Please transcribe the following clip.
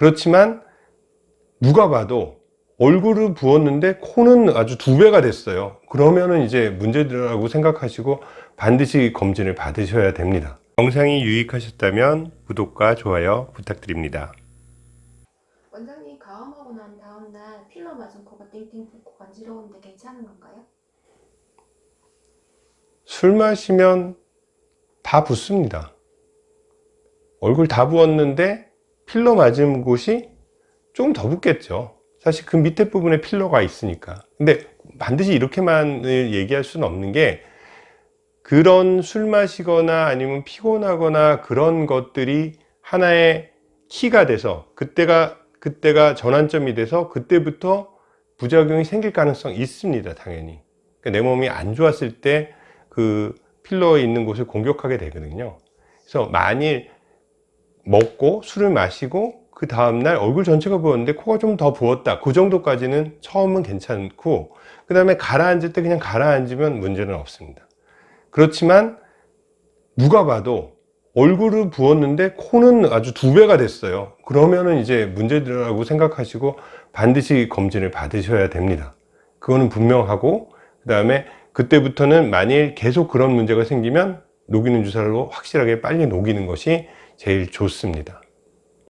그렇지만 누가 봐도 얼굴을 부었는데 코는 아주 두 배가 됐어요. 그러면은 이제 문제라고 생각하시고 반드시 검진을 받으셔야 됩니다. 영상이 유익하셨다면 구독과 좋아요 부탁드립니다. 원장님 가음하고 난 다음날 필러 맞은 코가 띵띵 붓고 간지러운데 괜찮은 건가요? 술 마시면 다 붓습니다. 얼굴 다 부었는데 필러 맞은 곳이 좀더 붓겠죠. 사실 그 밑에 부분에 필러가 있으니까. 근데 반드시 이렇게만 얘기할 수는 없는 게 그런 술 마시거나 아니면 피곤하거나 그런 것들이 하나의 키가 돼서 그때가 그때가 전환점이 돼서 그때부터 부작용이 생길 가능성이 있습니다 당연히. 그러니까 내 몸이 안 좋았을 때 그 필러에 있는 곳을 공격하게 되거든요. 그래서 만일 먹고 술을 마시고 그 다음날 얼굴 전체가 부었는데 코가 좀 더 부었다. 그 정도까지는 처음은 괜찮고 그 다음에 가라앉을 때 그냥 가라앉으면 문제는 없습니다. 그렇지만 누가 봐도 얼굴을 부었는데 코는 아주 두 배가 됐어요. 그러면은 이제 문제라고 생각하시고 반드시 검진을 받으셔야 됩니다. 그거는 분명하고 그 다음에 그때부터는 만일 계속 그런 문제가 생기면 녹이는 주사로 확실하게 빨리 녹이는 것이 제일 좋습니다